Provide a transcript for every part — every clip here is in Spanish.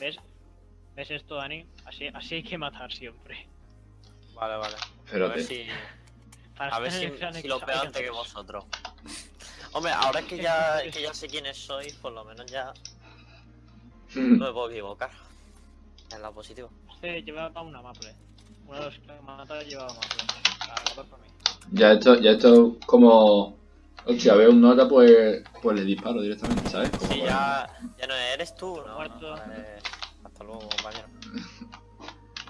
¿Ves? ¿Ves esto, Dani? Así, así hay que matar siempre. Vale, vale. A Espérate. ver si, Para a ver si, si lo pego antes que vosotros. Hombre, ahora que ya, que ya sé quiénes sois, por lo menos ya no me puedo equivocar. En la positiva. Este llevaba una maple. Uno de los que mata llevaba maple. A por mí. Ya esto, ya esto como... Hostia, veo un nota, pues, pues le disparo directamente, ¿sabes? Como Si para- ya, ya no eres tú, no, Muerto. no, eres- Hasta luego, compañero.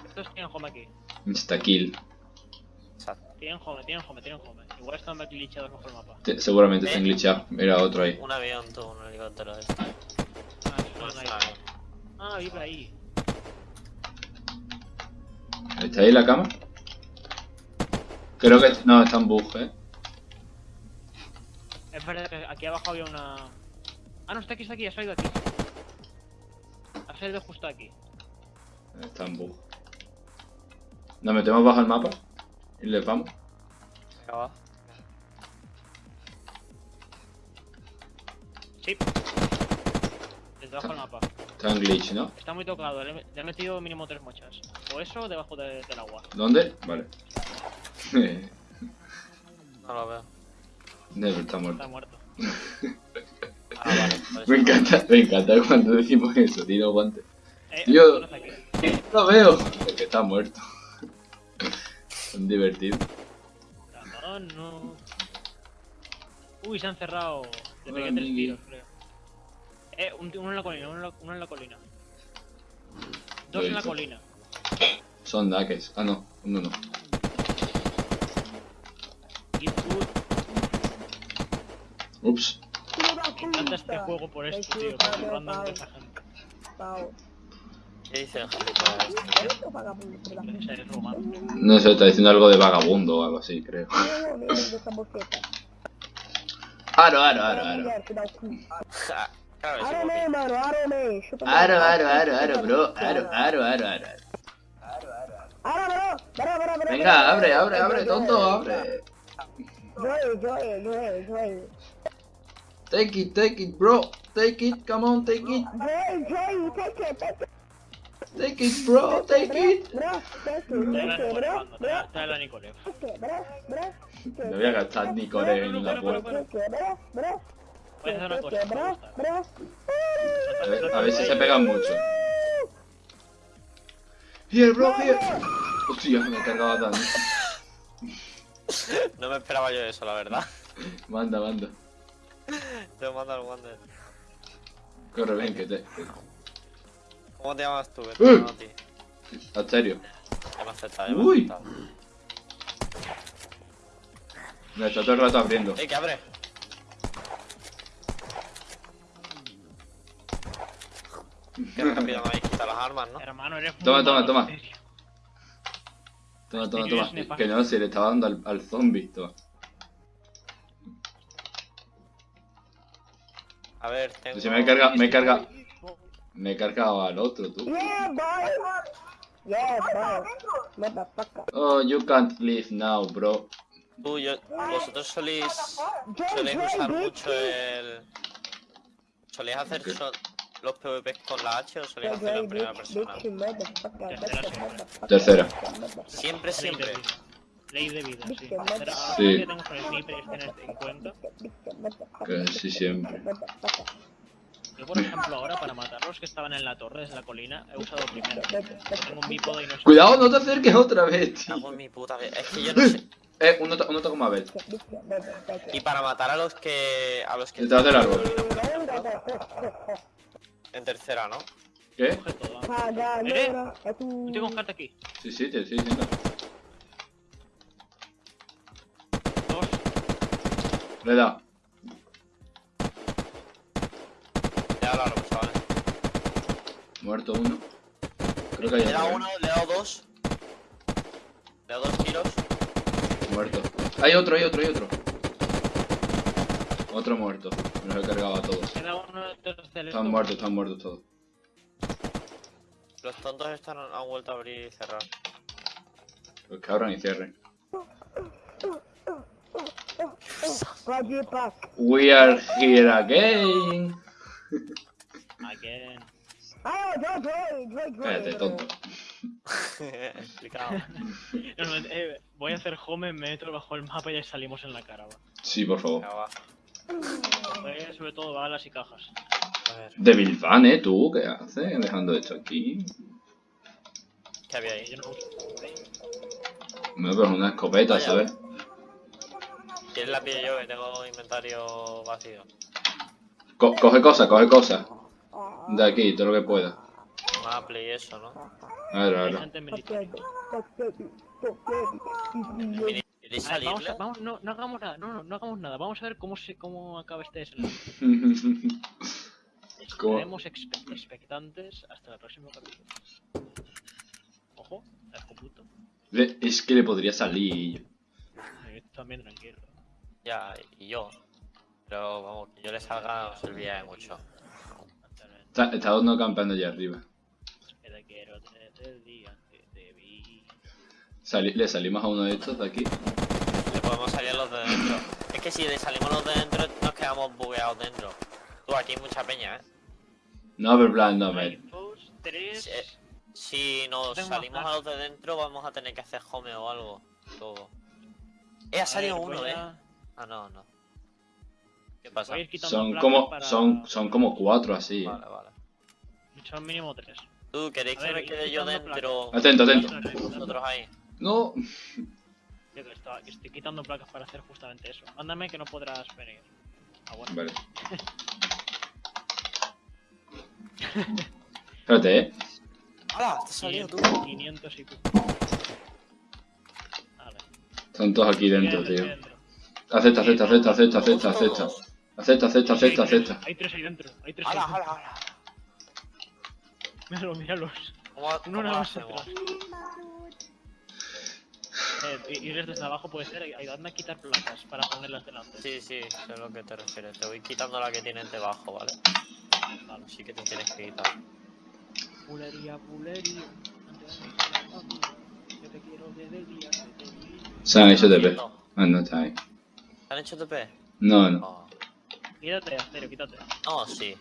Estos tienen home aquí. Insta-kill. Exacto. Tienen home, tienen home, tienen home. Igual están glitchados bajo el mapa. Te- seguramente Eh. están glitchados. Mira, otro ahí. Un avión, tú, un helicóptero. de este. Ah, No no. Ah, vive ahí. ¿Está ahí la cama? Creo que... No, está en bug, ¿eh? Es verdad que aquí abajo había una. Ah, no, está aquí, está aquí, ha salido aquí. Ha salido justo aquí. Está en bug. Nos metemos bajo el mapa y le vamos. Venga, va. Sí. Desde abajo del mapa. Está en glitch, ¿no? Está muy tocado, le, he- le he metido mínimo tres mochas. O eso o debajo de- del agua. ¿Dónde? Vale. No lo veo. Never está Está muerto. Ah, vale. Me encanta, me encanta cuando decimos eso, tiro guante. Eh, Yo-. Lo veo. Porque está muerto. Son divertidos. No, no. Uy, se han cerrado. Le pegué tres tiros, creo. Eh, un, uno en la colina, uno en la, uno en la colina. Dos en la colina. Son daques. Ah, no. Uno no. Ups. Este juego por esto, tío. Por el random de esa gente. ¿Qué dice el rumano. No sé, está diciendo algo de vagabundo o algo así, creo. Aro, aro, aro, aro. Árame, mano, árame. Aro, aro, aro, aro, bro. Aro, aro, aro, aro. Áramelo, verá, verá, verá, Venga, abre, abre, abre, tonto, abre. Joey, Joey, Joey, Joey. Take it, take it, bro. Take it, come on, take it. Joey, take it, take it. Take it, bro, take it. Bro, take it, la bro, bro, la bro, bro. Voy a gastar ni core en una puerta. Bro, bro. A bro, bro. Ver, si se pegan mucho. Here, bro, here. Hostia, me he cargado Dani. No me esperaba yo eso, la verdad. Manda, manda. Te mando al Wander. Corre, ven, que te. ¿Cómo te llamas tú? Vete, no, tío. ¿En serio? Ya me has aceptado, ya me has Uy. aceptado. Me está todo el rato abriendo. ¡Ey, que abre! Qué rápido me habéis quitado las armas, ¿no? Hermano, eres muy Toma, toma, toma. Toma, toma, Este toma. nefasto. Que no, se le estaba dando al, al zombie. Toma. A ver, tengo... Si me he cargado, me he cargado. Me he cargado al otro, tú. Yeah, boy. Yeah, bro. Motherfucker. Oh, you can't leave now, bro. Tú, yo- vosotros Soléis Joey, usar mucho el... ¿Soléis hacer los PvPs con la H o soléis hacerlo en primera persona? Tercera. motherfucker. Siempre, siempre. Ley de vida, sí. Pero ahora Sí. que tengo con el sniper y estén en cuenta. Casi siempre. Yo, por ejemplo, ahora para matar a los que estaban en la torre desde la colina, he usado primero. Tengo un bípodo y no sé. Cuidado, no te acerques otra vez, tío. Cago en mi puta vida. Es que yo no sé. Eh, un nota, un nota como Abel. Y para matar a los que... A los que... Detrás del árbol. En tercera, ¿no? ¿Qué? Coge todo. Es No tu... tengo carta aquí. Sí, sí, te estoy Le da. Ya lo haremos, chavales. Muerto uno. Creo que hay Le he dado uno, le he dado dos. Le he dado dos tiros. Muerto. Hay otro, hay otro, hay otro. Otro muerto. Me los he cargado a todos. Queda uno de los del Están muertos, están muertos todos. Los tontos están, han vuelto a abrir y cerrar. Pues que abran y cierren. We are here again. Again. Ah. Cállate, tonto. Explicado. Eh, voy a hacer home, me meto bajo el mapa y ya salimos en la cara, va. Sí, por favor. Va. Eh, sobre todo balas y cajas. A ver, De Bilfan, ¿eh? ¿Tú qué haces dejando esto aquí? ¿qué había ahí? Yo no uso. Pero es una escopeta, Vaya. ¿sabes? ¿Quieres la pillo yo que tengo inventario vacío? Co- coge cosas, coge cosas. De aquí, todo lo que pueda. Maple y eso, ¿no? A ver, a Hay ver. no, no hagamos nada, no, no, no hagamos nada. Vamos a ver cómo se, cómo acaba este desenlace. Estaremos expe- expectantes hasta el próximo capítulo. Ojo, es que le podría salir. Yo también tranquilo. Ya, y yo. Pero vamos, que yo le salga no serviría de mucho. Está, está uno campando allá arriba. Que te quiero desde el día que te vi. Sali- le salimos a uno de estos de aquí. Le podemos salir a los de dentro. Es que si le salimos los de dentro, nos quedamos bugueados dentro. Tú, aquí hay mucha peña, ¿eh? No, pero plan, no, me. Si, eh, si nos salimos a los de dentro, vamos a tener que hacer home o algo. Todo. Eh, ha A salido ver, uno, ¿eh? Ah, no, no. ¿Qué pasa? voy a ir quitando Son placas como, para- son, son como cuatro así. Vale, vale. Son mínimo tres. Tú, ¿queréis A que ver, me ir quede yo quitando dentro? Atento, atento. Vosotros ahí. No. Yo que, estaba- que estoy quitando placas para hacer justamente eso. Mándame que no podrás venir. Ah, bueno. Vale. Espérate, eh. ¡Hala! ¡Te has salido tú! 500, 500 y pico. Vale. Están todos aquí dentro, tío. dentro. Acepta, acepta, acepta, acepta, acepta, acepta. Acepta, acepta, acepta, hay tres, acepta. Hay tres ahí dentro. Hay tres ahí ¡Hala, dentro. hala, hala! Míralos, míralos. ¿Cómo, Uno nada más atrás. Eh, ir desde abajo puede ser. Ayudadme a quitar placas para ponerlas delante. Sí, sí, sé a lo que te refieres. Te voy quitando la que tienes debajo, ¿vale? Vale. Sí que te tienes que quitar. Pulería, pulería. Yo te quiero desde el día que te vi. Hecho TP. Haciendo. Ah, no está ahí. ¿Te han hecho TP? No, no. Oh. Quítate, Asterio, quítate. No, sí.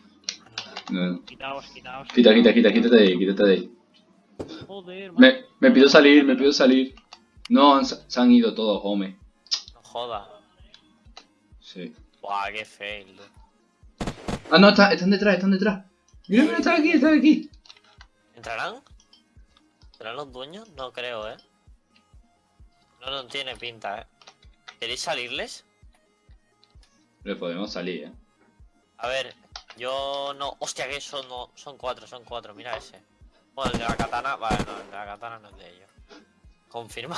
no, no. Quitaos, quitaos. Quita, quita, quita, quítate de ahí, quítate de ahí. Joder, Me, me pido salir, me pido salir. No, han- se han ido todos, home. No joda. Sí. Buah, qué fail. Ah, no, está- están detrás, están detrás. Mira, mira, están aquí, están aquí. ¿Entrarán? ¿Serán los dueños? No creo, ¿eh? No, no tiene pinta, ¿eh? ¿Queréis salirles? Le podemos salir, eh. A ver, yo no... Hostia, que son, no... son cuatro, son cuatro, mira ese. Bueno, el de la katana... Vale, no, el de la katana no es de ellos. Confirmo.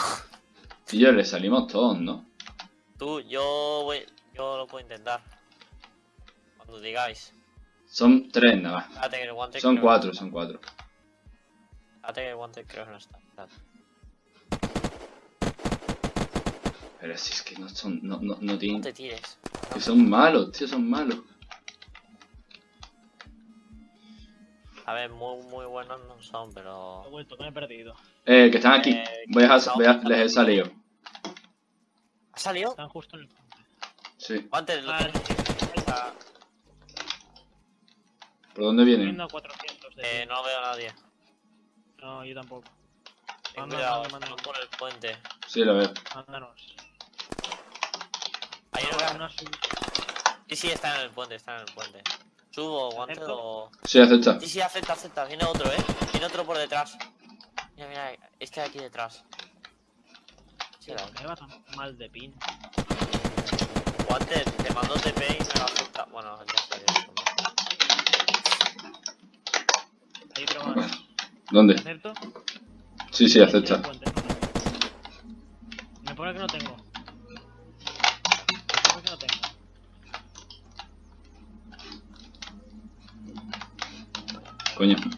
Y yo le salimos todos, ¿no? Tú, yo voy... Yo lo puedo intentar. Cuando digáis. Son tres nada más. Espérate que el guante Son cuatro, son cuatro. Espérate que el guante creo que no está. Pero si es que no son, no, no, no No tienen... te tires. Que son malos, tío, son malos. A ver, muy, muy buenos no son, pero... He vuelto, que me he perdido. Eh, que están aquí. Eh, Voy a, voy les he salido. ¿Ha salido? Están justo en el puente. Sí. Guante, lo Ah, tienes que- Está- ¿Por dónde vienen? Viendo a 400 de Eh, no veo a nadie. No, yo tampoco. Ten Manda, cuidado, manda, están manda. por el puente. Sí, lo veo. Mándanos. Ahí no veo- una sub- Sí, sí, está en el puente, está en el puente. Subo, guante o... Sí, acepta. Sí, sí, acepta, acepta. Viene otro, ¿eh? Viene otro por detrás. Mira, mira, este de aquí detrás. Sí, ¿Por qué va tan mal de pin? Guante, te mando TP y me lo acepta. Bueno, ya esto. Ahí pero más. ¿Dónde? ¿Acepto? Sí, sí, acepta. Me pone que no tengo. Понятно.